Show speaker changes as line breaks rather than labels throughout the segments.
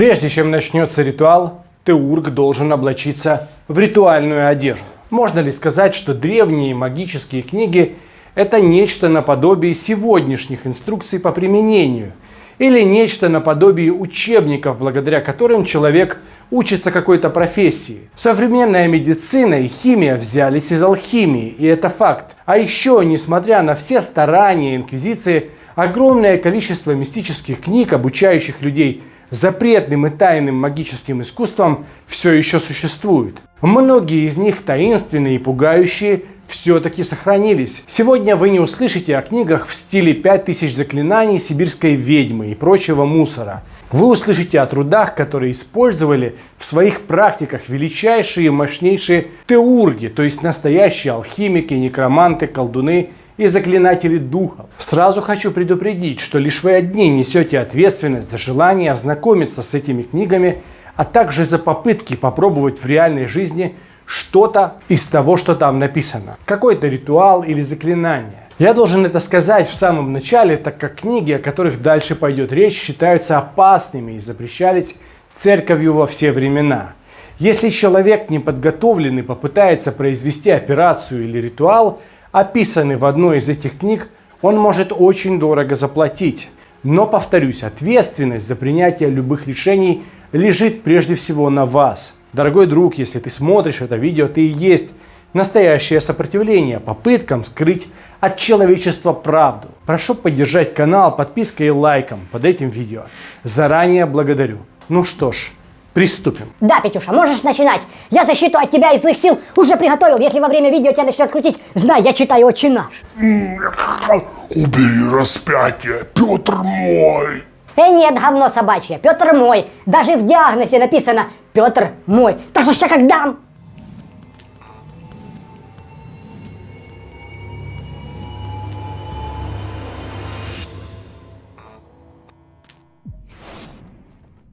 Прежде чем начнется ритуал, теург должен облачиться в ритуальную одежду. Можно ли сказать, что древние магические книги – это нечто наподобие сегодняшних инструкций по применению – или нечто наподобие учебников, благодаря которым человек учится какой-то профессии. Современная медицина и химия взялись из алхимии, и это факт. А еще, несмотря на все старания Инквизиции, огромное количество мистических книг, обучающих людей запретным и тайным магическим искусством, все еще существует. Многие из них таинственные и пугающие, все-таки сохранились. Сегодня вы не услышите о книгах в стиле 5000 заклинаний сибирской ведьмы и прочего мусора. Вы услышите о трудах, которые использовали в своих практиках величайшие и мощнейшие теурги, то есть настоящие алхимики, некроманты, колдуны и заклинатели духов. Сразу хочу предупредить, что лишь вы одни несете ответственность за желание ознакомиться с этими книгами, а также за попытки попробовать в реальной жизни – что-то из того, что там написано. Какой-то ритуал или заклинание. Я должен это сказать в самом начале, так как книги, о которых дальше пойдет речь, считаются опасными и запрещались церковью во все времена. Если человек неподготовленный попытается произвести операцию или ритуал, описанный в одной из этих книг, он может очень дорого заплатить. Но, повторюсь, ответственность за принятие любых решений лежит прежде всего на вас – Дорогой друг, если ты смотришь это видео, ты и есть настоящее сопротивление попыткам скрыть от человечества правду. Прошу поддержать канал подпиской и лайком под этим видео. Заранее благодарю. Ну что ж, приступим.
Да, Петюша, можешь начинать. Я защиту от тебя и злых сил уже приготовил. Если во время видео тебя начнет крутить, знай, я читаю «Отче наш».
Убери распятие, Петр мой.
Э, нет, говно собачье, Петр мой. Даже в диагнозе написано Петр мой. Так что я как дам.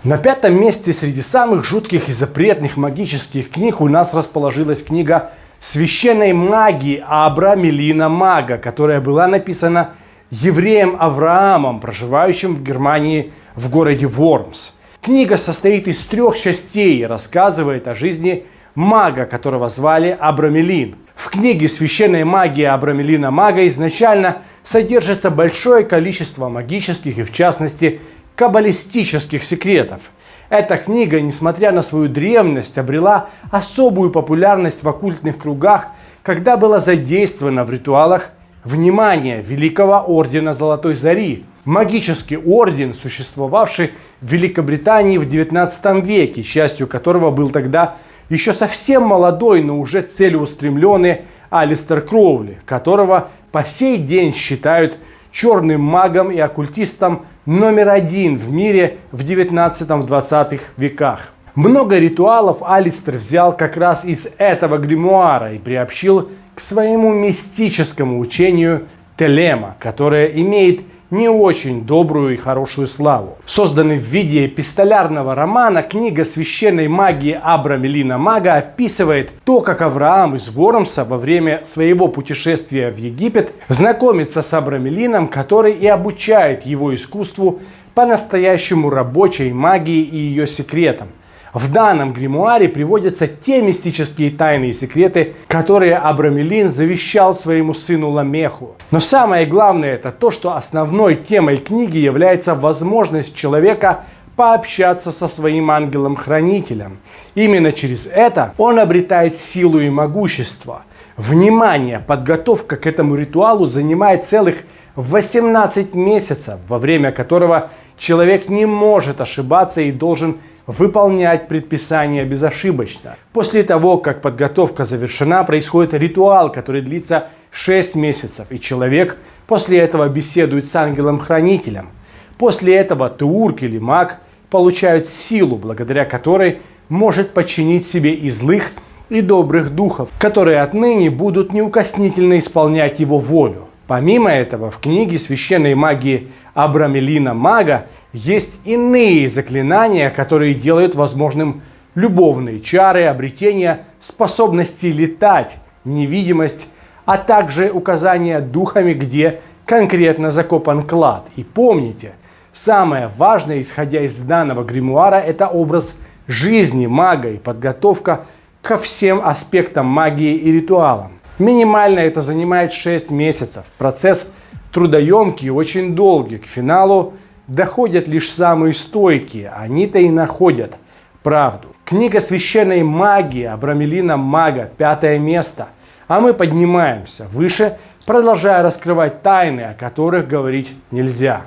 На пятом месте среди самых жутких и запретных магических книг у нас расположилась книга священной магии Абра Мелина Мага, которая была написана евреем Авраамом, проживающим в Германии в городе Вормс. Книга состоит из трех частей и рассказывает о жизни мага, которого звали Абрамелин. В книге «Священная магия Абрамелина Мага» изначально содержится большое количество магических и, в частности, каббалистических секретов. Эта книга, несмотря на свою древность, обрела особую популярность в оккультных кругах, когда была задействована в ритуалах Внимание! Великого Ордена Золотой Зари. Магический орден, существовавший в Великобритании в 19 веке, частью которого был тогда еще совсем молодой, но уже целеустремленный Алистер Кроули, которого по сей день считают черным магом и оккультистом номер один в мире в 19-20 веках. Много ритуалов Алистер взял как раз из этого гримуара и приобщил к своему мистическому учению Телема, которое имеет не очень добрую и хорошую славу. Созданный в виде эпистолярного романа, книга священной магии Абрамелина Мага описывает то, как Авраам из Вормса во время своего путешествия в Египет знакомится с Абрамелином, который и обучает его искусству по-настоящему рабочей магии и ее секретам. В данном гримуаре приводятся те мистические тайные секреты, которые Абрамелин завещал своему сыну Ламеху. Но самое главное это то, что основной темой книги является возможность человека пообщаться со своим ангелом-хранителем. Именно через это он обретает силу и могущество. Внимание! Подготовка к этому ритуалу занимает целых 18 месяцев, во время которого человек не может ошибаться и должен выполнять предписания безошибочно. После того, как подготовка завершена, происходит ритуал, который длится 6 месяцев, и человек после этого беседует с ангелом-хранителем. После этого теург или маг получают силу, благодаря которой может подчинить себе и злых, и добрых духов, которые отныне будут неукоснительно исполнять его волю. Помимо этого, в книге священной магии Абрамелина Мага есть иные заклинания, которые делают возможным любовные чары, обретение способности летать, невидимость, а также указания духами, где конкретно закопан клад. И помните, Самое важное, исходя из данного гримуара, это образ жизни мага и подготовка ко всем аспектам магии и ритуалам. Минимально это занимает 6 месяцев. Процесс трудоемкий очень долгий. К финалу доходят лишь самые стойкие. Они-то и находят правду. Книга священной магии Абрамелина Мага, пятое место. А мы поднимаемся выше, продолжая раскрывать тайны, о которых говорить нельзя.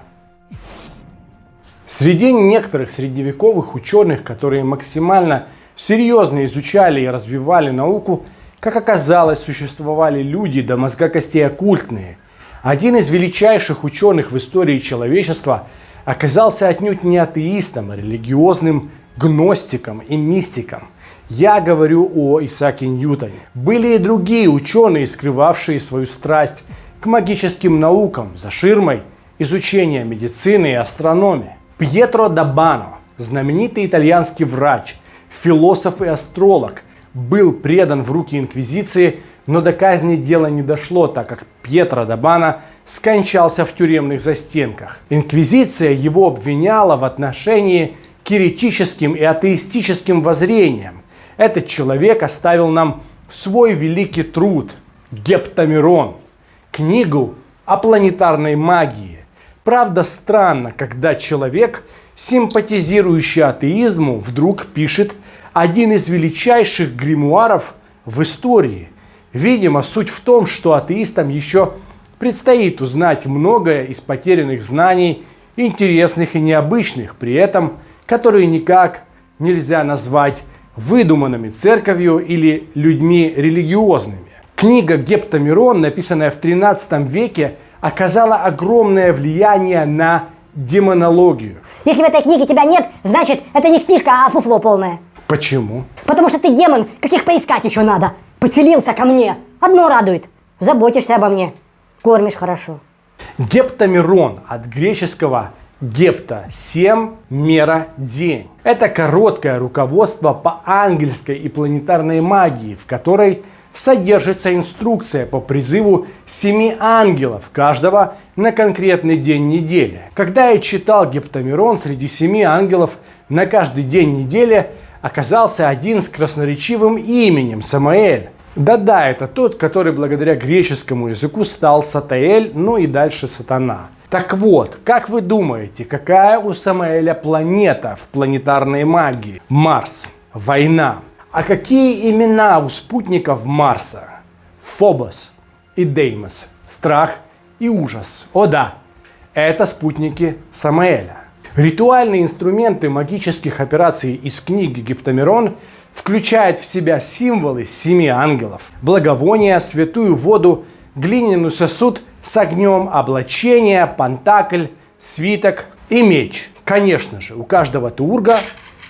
Среди некоторых средневековых ученых, которые максимально серьезно изучали и развивали науку, как оказалось, существовали люди до мозга костей оккультные. Один из величайших ученых в истории человечества оказался отнюдь не атеистом, а религиозным гностиком и мистиком. Я говорю о Исааке Ньютоне. Были и другие ученые, скрывавшие свою страсть к магическим наукам за ширмой изучения медицины и астрономии. Пьетро Дабано, знаменитый итальянский врач, философ и астролог, был предан в руки инквизиции, но до казни дело не дошло, так как Пьетро Дабано скончался в тюремных застенках. Инквизиция его обвиняла в отношении к еретическим и атеистическим воззрениям. Этот человек оставил нам свой великий труд «Гептамирон», книгу о планетарной магии, Правда, странно, когда человек, симпатизирующий атеизму, вдруг пишет один из величайших гримуаров в истории. Видимо, суть в том, что атеистам еще предстоит узнать многое из потерянных знаний, интересных и необычных, при этом, которые никак нельзя назвать выдуманными церковью или людьми религиозными. Книга Гептамирон, написанная в 13 веке, оказала огромное влияние на демонологию.
Если в этой книге тебя нет, значит, это не книжка, а фуфло полное.
Почему?
Потому что ты демон, каких поискать еще надо. Поцелился ко мне. Одно радует. Заботишься обо мне. Кормишь хорошо.
Гептамирон от греческого гепта – семь, мера, день. Это короткое руководство по ангельской и планетарной магии, в которой содержится инструкция по призыву семи ангелов, каждого на конкретный день недели. Когда я читал Гептамирон, среди семи ангелов на каждый день недели оказался один с красноречивым именем Самаэль. Да-да, это тот, который благодаря греческому языку стал Сатаэль, ну и дальше Сатана. Так вот, как вы думаете, какая у Самаэля планета в планетарной магии? Марс. Война. А какие имена у спутников Марса? Фобос и Деймос. Страх и ужас. О да, это спутники Самаэля. Ритуальные инструменты магических операций из книги Гиптамирон включают в себя символы семи ангелов, благовония, святую воду, глиняный сосуд с огнем, облачение, пантакль, свиток и меч. Конечно же, у каждого турга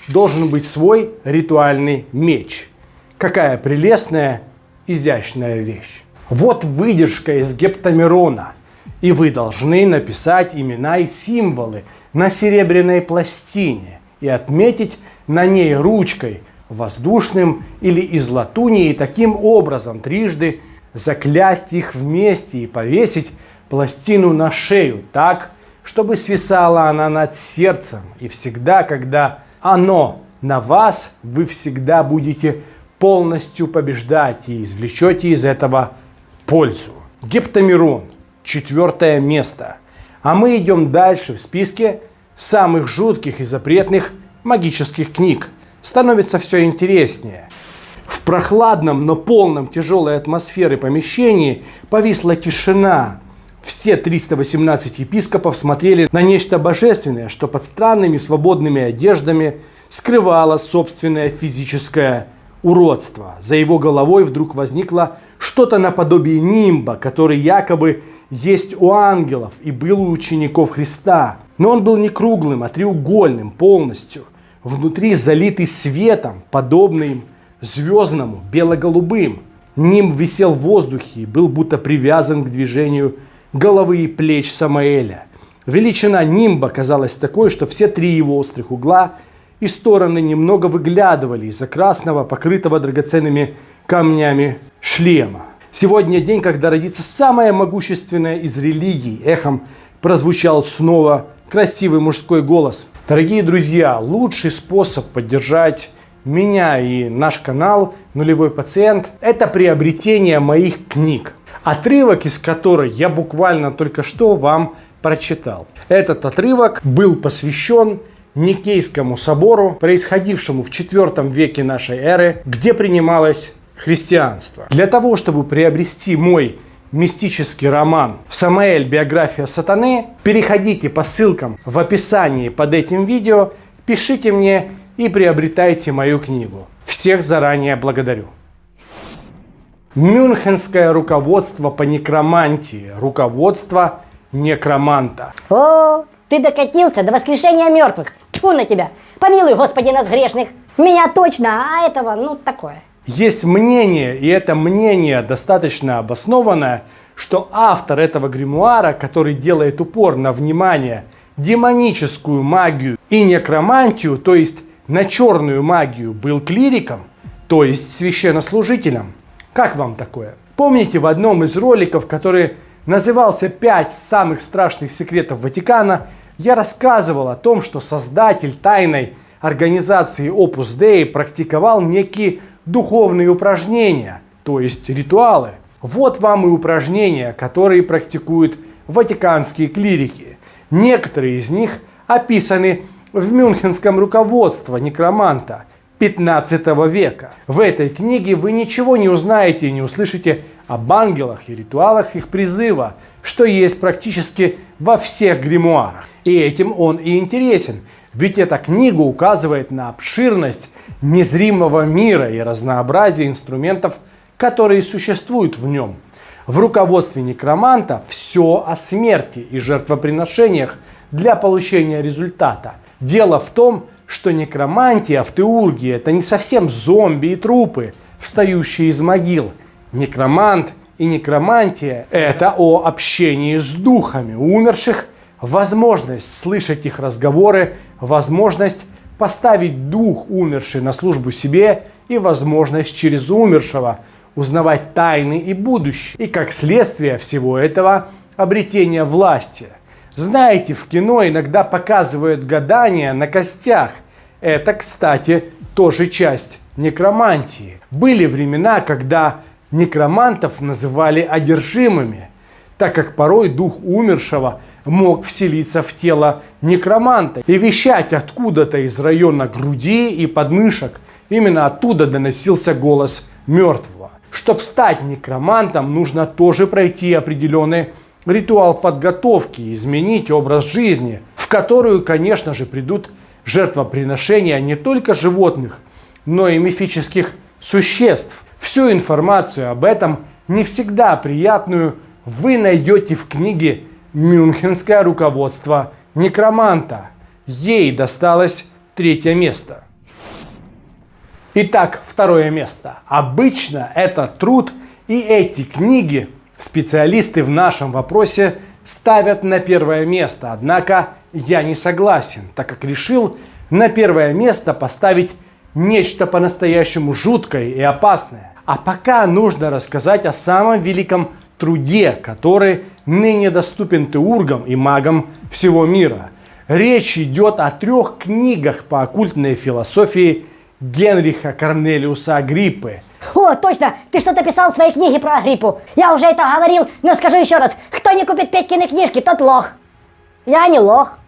должен быть свой ритуальный меч. Какая прелестная, изящная вещь. Вот выдержка из гептамирона. И вы должны написать имена и символы на серебряной пластине и отметить на ней ручкой, воздушным или из латуни, и таким образом трижды заклясть их вместе и повесить пластину на шею так, чтобы свисала она над сердцем. И всегда, когда оно на вас, вы всегда будете полностью побеждать и извлечете из этого пользу. Гептамирон, четвертое место. А мы идем дальше в списке самых жутких и запретных магических книг. Становится все интереснее. В прохладном, но полном тяжелой атмосферы помещении повисла тишина. Все 318 епископов смотрели на нечто божественное, что под странными свободными одеждами скрывало собственное физическое уродство. За его головой вдруг возникло что-то наподобие нимба, который якобы есть у ангелов и был у учеников Христа. Но он был не круглым, а треугольным полностью. Внутри залитый светом, подобным звездному, бело-голубым. Нимб висел в воздухе и был будто привязан к движению головы и плеч Самаэля. Величина нимба казалась такой, что все три его острых угла и стороны немного выглядывали из-за красного, покрытого драгоценными камнями шлема. Сегодня день, когда родится самая могущественная из религий, эхом прозвучал снова красивый мужской голос. Дорогие друзья, лучший способ поддержать меня и наш канал «Нулевой пациент» – это приобретение моих книг, отрывок из которой я буквально только что вам прочитал. Этот отрывок был посвящен Никейскому собору, происходившему в IV веке нашей эры, где принималось христианство. Для того, чтобы приобрести мой мистический роман «Самаэль. Биография сатаны», переходите по ссылкам в описании под этим видео, пишите мне и приобретайте мою книгу. Всех заранее благодарю. Мюнхенское руководство по некромантии. Руководство некроманта.
О, ты докатился до воскрешения мертвых. Тьфу на тебя. Помилуй, Господи, нас грешных. Меня точно, а этого, ну, такое.
Есть мнение, и это мнение достаточно обоснованное, что автор этого гримуара, который делает упор на внимание, демоническую магию и некромантию, то есть на черную магию, был клириком, то есть священнослужителем. Как вам такое? Помните в одном из роликов, который назывался «Пять самых страшных секретов Ватикана», я рассказывал о том, что создатель тайной организации Opus Dei практиковал некие духовные упражнения, то есть ритуалы. Вот вам и упражнения, которые практикуют ватиканские клирики. Некоторые из них описаны в мюнхенском руководстве некроманта 15 века. В этой книге вы ничего не узнаете и не услышите об ангелах и ритуалах их призыва, что есть практически во всех гримуарах. И этим он и интересен, ведь эта книга указывает на обширность незримого мира и разнообразие инструментов, которые существуют в нем. В руководстве некроманта все о смерти и жертвоприношениях для получения результата. Дело в том, что некромантия в теургии это не совсем зомби и трупы, встающие из могил. Некромант и некромантия это о общении с духами умерших, возможность слышать их разговоры, возможность поставить дух умерший на службу себе и возможность через умершего узнавать тайны и будущее. И как следствие всего этого обретение власти. Знаете, в кино иногда показывают гадания на костях. Это, кстати, тоже часть некромантии. Были времена, когда некромантов называли одержимыми, так как порой дух умершего мог вселиться в тело некроманта и вещать откуда-то из района груди и подмышек. Именно оттуда доносился голос мертвого. Чтобы стать некромантом, нужно тоже пройти определенный ритуал подготовки, изменить образ жизни, в которую, конечно же, придут жертвоприношения не только животных, но и мифических существ. Всю информацию об этом, не всегда приятную, вы найдете в книге Мюнхенское руководство некроманта. Ей досталось третье место. Итак, второе место. Обычно это труд и эти книги специалисты в нашем вопросе ставят на первое место. Однако я не согласен, так как решил на первое место поставить нечто по-настоящему жуткое и опасное. А пока нужно рассказать о самом великом труде, который ныне доступен теургам и магам всего мира. Речь идет о трех книгах по оккультной философии Генриха Корнелиуса Агриппы.
О, точно, ты что-то писал в своей книге про Агриппу. Я уже это говорил, но скажу еще раз. Кто не купит Петькины книжки, тот лох. Я не лох.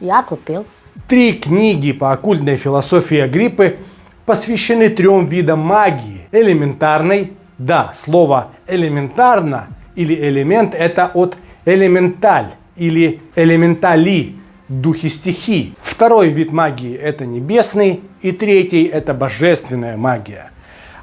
Я купил.
Три книги по оккультной философии Агриппы посвящены трем видам магии. Элементарной, да, слово элементарно или элемент это от элементаль или элементали, духи стихий. Второй вид магии это небесный и третий это божественная магия.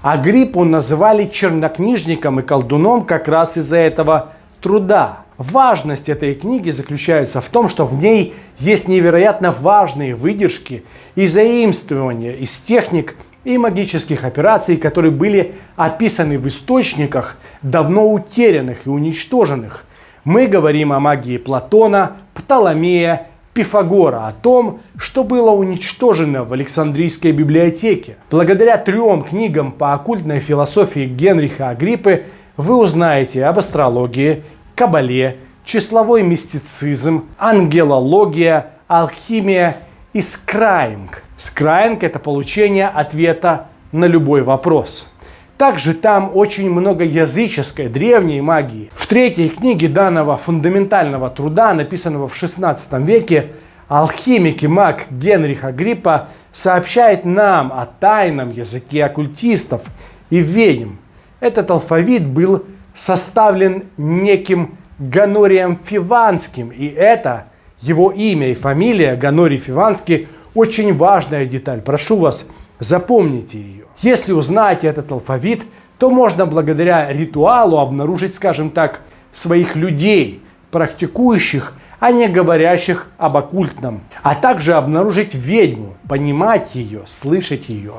Агриппу называли чернокнижником и колдуном как раз из-за этого труда. Важность этой книги заключается в том, что в ней есть невероятно важные выдержки и заимствования из техник и магических операций, которые были описаны в источниках, давно утерянных и уничтоженных. Мы говорим о магии Платона, Птоломея, Пифагора, о том, что было уничтожено в Александрийской библиотеке. Благодаря трем книгам по оккультной философии Генриха Агриппы вы узнаете об астрологии, кабале, числовой мистицизм, ангелология, алхимия и скраинг. Скраинг – это получение ответа на любой вопрос. Также там очень много языческой, древней магии. В третьей книге данного фундаментального труда, написанного в 16 веке, алхимик и маг Генрих Агриппа сообщает нам о тайном языке оккультистов и ведьм. Этот алфавит был составлен неким Ганорием Фиванским, и это его имя и фамилия Ганорий Фиванский очень важная деталь. Прошу вас, запомните ее. Если узнаете этот алфавит, то можно благодаря ритуалу обнаружить, скажем так, своих людей, практикующих, а не говорящих об оккультном, а также обнаружить ведьму, понимать ее, слышать ее.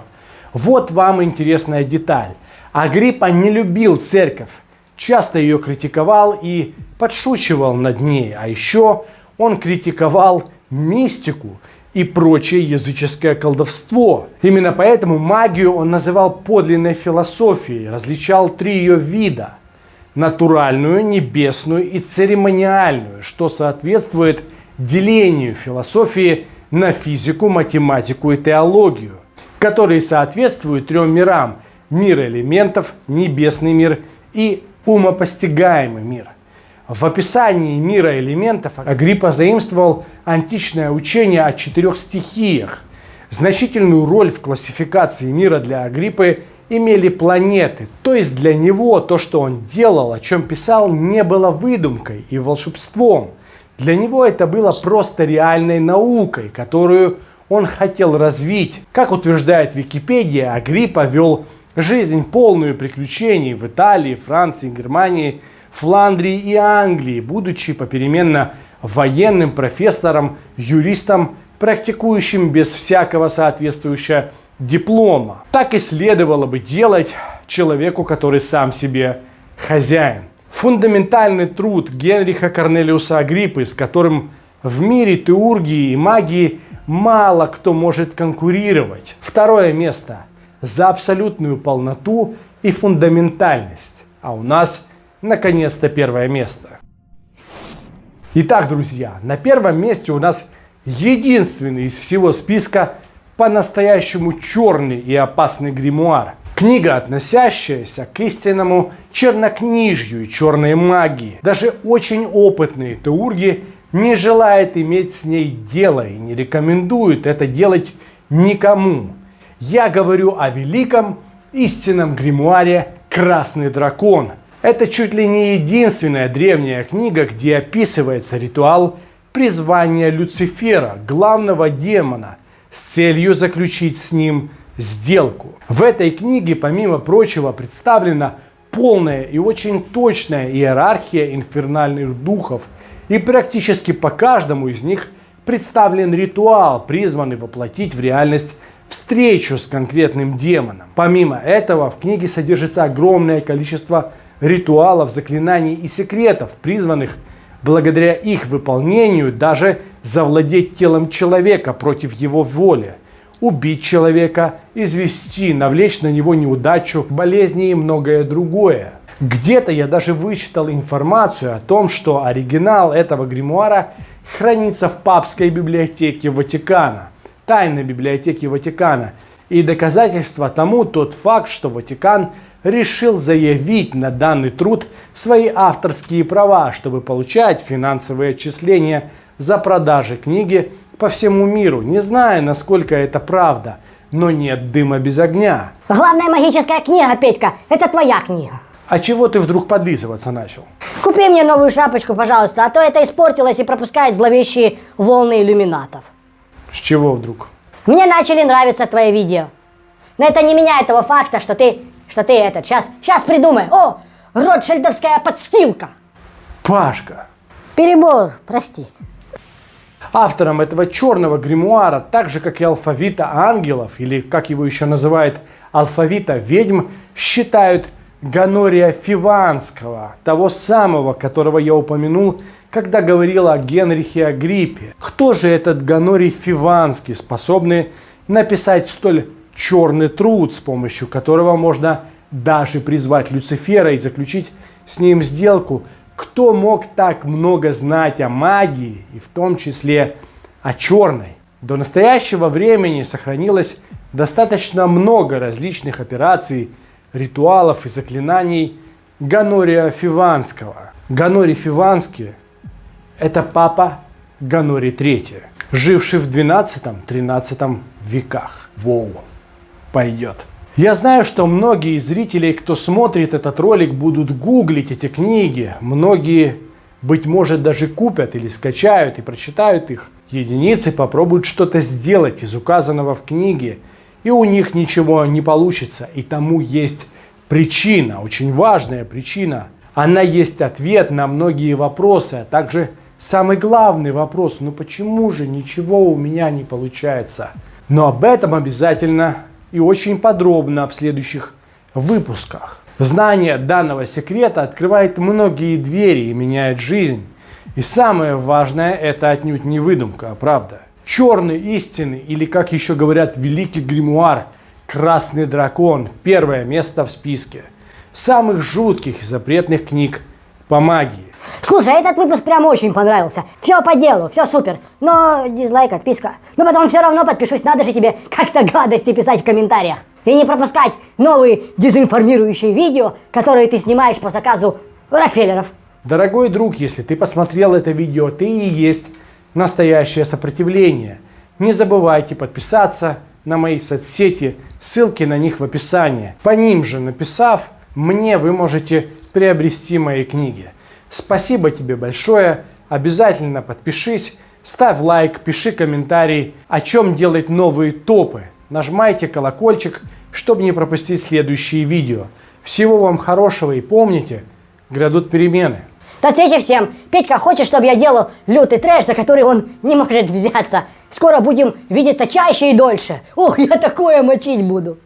Вот вам интересная деталь. Агриппа не любил церковь, часто ее критиковал и подшучивал над ней, а еще он критиковал мистику и прочее языческое колдовство. Именно поэтому магию он называл подлинной философией, различал три ее вида – натуральную, небесную и церемониальную, что соответствует делению философии на физику, математику и теологию, которые соответствуют трем мирам – мир элементов, небесный мир и умопостигаемый мир. В описании мира элементов Агриппа заимствовал античное учение о четырех стихиях. Значительную роль в классификации мира для Агриппы имели планеты. То есть для него то, что он делал, о чем писал, не было выдумкой и волшебством. Для него это было просто реальной наукой, которую он хотел развить. Как утверждает Википедия, Агриппа вел жизнь полную приключений в Италии, Франции, Германии – Фландрии и Англии, будучи попеременно военным профессором, юристом, практикующим без всякого соответствующего диплома. Так и следовало бы делать человеку, который сам себе хозяин. Фундаментальный труд Генриха Корнелиуса Агриппы, с которым в мире теургии и магии мало кто может конкурировать. Второе место за абсолютную полноту и фундаментальность. А у нас наконец-то первое место. Итак, друзья, на первом месте у нас единственный из всего списка по-настоящему черный и опасный гримуар. Книга, относящаяся к истинному чернокнижью и черной магии. Даже очень опытные теурги не желают иметь с ней дело и не рекомендуют это делать никому. Я говорю о великом истинном гримуаре «Красный дракон», это чуть ли не единственная древняя книга, где описывается ритуал призвания Люцифера, главного демона, с целью заключить с ним сделку. В этой книге, помимо прочего, представлена полная и очень точная иерархия инфернальных духов, и практически по каждому из них представлен ритуал, призванный воплотить в реальность встречу с конкретным демоном. Помимо этого, в книге содержится огромное количество ритуалов, заклинаний и секретов, призванных благодаря их выполнению даже завладеть телом человека против его воли, убить человека, извести, навлечь на него неудачу, болезни и многое другое. Где-то я даже вычитал информацию о том, что оригинал этого гримуара хранится в папской библиотеке Ватикана, тайной библиотеке Ватикана. И доказательство тому тот факт, что Ватикан – решил заявить на данный труд свои авторские права, чтобы получать финансовые отчисления за продажи книги по всему миру, не зная, насколько это правда. Но нет дыма без огня.
Главная магическая книга, Петька, это твоя книга.
А чего ты вдруг подлизываться начал?
Купи мне новую шапочку, пожалуйста, а то это испортилось и пропускает зловещие волны иллюминатов.
С чего вдруг?
Мне начали нравиться твои видео. Но это не меняет того факта, что ты что ты этот, сейчас, сейчас придумай. О, Ротшильдовская подстилка.
Пашка.
Перебор, прости.
Автором этого черного гримуара, так же как и алфавита ангелов, или как его еще называют, алфавита ведьм, считают Ганория Фиванского, того самого, которого я упомянул, когда говорил о Генрихе Агриппе. Кто же этот Ганорий Фиванский, способный написать столь черный труд, с помощью которого можно даже призвать Люцифера и заключить с ним сделку, Кто мог так много знать о магии, и в том числе о черной? До настоящего времени сохранилось достаточно много различных операций, ритуалов и заклинаний Ганория Фиванского. Ганорий Фиванский – это папа Ганорий III, живший в 12-13 веках. Воу, пойдет. Я знаю, что многие зрителей, кто смотрит этот ролик, будут гуглить эти книги. Многие, быть может, даже купят или скачают и прочитают их. Единицы попробуют что-то сделать из указанного в книге, и у них ничего не получится. И тому есть причина, очень важная причина. Она есть ответ на многие вопросы, а также самый главный вопрос, ну почему же ничего у меня не получается? Но об этом обязательно и очень подробно в следующих выпусках. Знание данного секрета открывает многие двери и меняет жизнь. И самое важное, это отнюдь не выдумка, а правда. Черный истины, или как еще говорят, великий гримуар, красный дракон, первое место в списке самых жутких и запретных книг по магии.
Слушай, этот выпуск прям очень понравился. Все по делу, все супер. Но дизлайк, отписка. Но потом все равно подпишусь, надо же тебе как-то гадости писать в комментариях. И не пропускать новые дезинформирующие видео, которые ты снимаешь по заказу Рокфеллеров.
Дорогой друг, если ты посмотрел это видео, ты и есть настоящее сопротивление. Не забывайте подписаться на мои соцсети, ссылки на них в описании. По ним же написав, мне вы можете приобрести мои книги. Спасибо тебе большое. Обязательно подпишись, ставь лайк, пиши комментарий, о чем делать новые топы. Нажимайте колокольчик, чтобы не пропустить следующие видео. Всего вам хорошего и помните, грядут перемены.
До встречи всем. Петька хочет, чтобы я делал лютый трэш, за который он не может взяться. Скоро будем видеться чаще и дольше. Ух, я такое мочить буду.